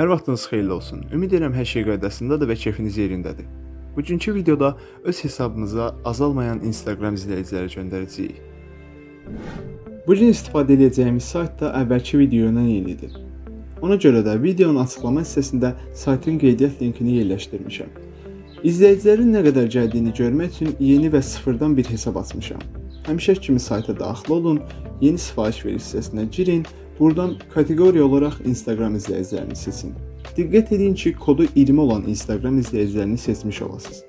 Hər vaxtınız xeyirli olsun. Ümid edirəm hər şey qaydasındadır və keyfiniz yerindədir. Bugünkü videoda öz hesabımıza azalmayan Instagram izləyiciləri göndərəcəyik. Bu gün istifadə edəcəyimiz sayt da əvvəlki videoyla eynidir. Ona görə də videonun açıqlama hissəsində saytın qeydiyyat linkini yerləşdirmişəm. İzləyicilərin nə qədər gəldiyini görmək üçün yeni və sıfırdan bir hesab açmışam. Həmişəki kimi sayta daxil olun, yeni sifariş ver hissəsinə girin, buradan kateqoriya olaraq Instagram izləyicilərini seçin. Diqqət edin ki, kodu 20 olan Instagram izləyicilərini seçmiş olasınız.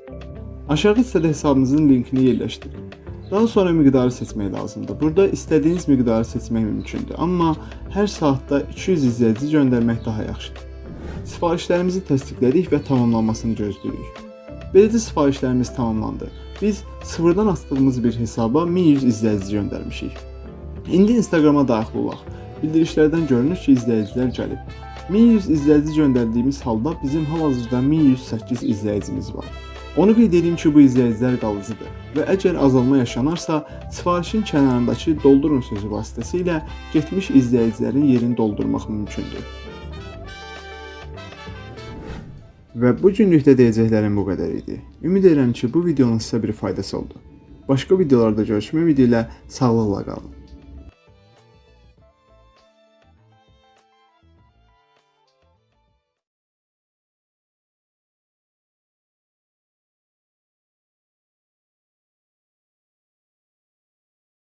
Aşağı hissədə hesabınızın linkini yerləşdirin. Daha sonra miqdarı seçmək lazımdır. Burada istədiyiniz miqdarı seçmək mümkündür, amma hər saatda 200 izləyici göndərmək daha yaxşıdır. Sifarişlərimizi təsdiqlədik və tamamlanmasını gözləyirik. Beləcə sifarişlərimiz tamamlandı. Biz sıfırdan açdığımız bir hesaba 1100 izləyici göndərmişik. İndi Instagrama daxil olaq. Bildirişlərdən görünür ki, izləyicilər gəlib. 1100 izləyici göndərdiyimiz halda bizim hal-hazırda 1108 izləyicimiz var. Onu qeyd edeyim ki, bu izləyicilər qalıcıdır və əgər azalma yaşanarsa, sifarişin kənarındakı doldurun sözü vasitəsilə getmiş izləyicilərin yerini doldurmaq mümkündür. Və bu günlükdə deyəcəklərim bu qədər idi. Ümid edirəm ki, bu videonun sizə bir faydası oldu. Başqa videolarda görüşmək ümidi ilə sağlıqla qalın.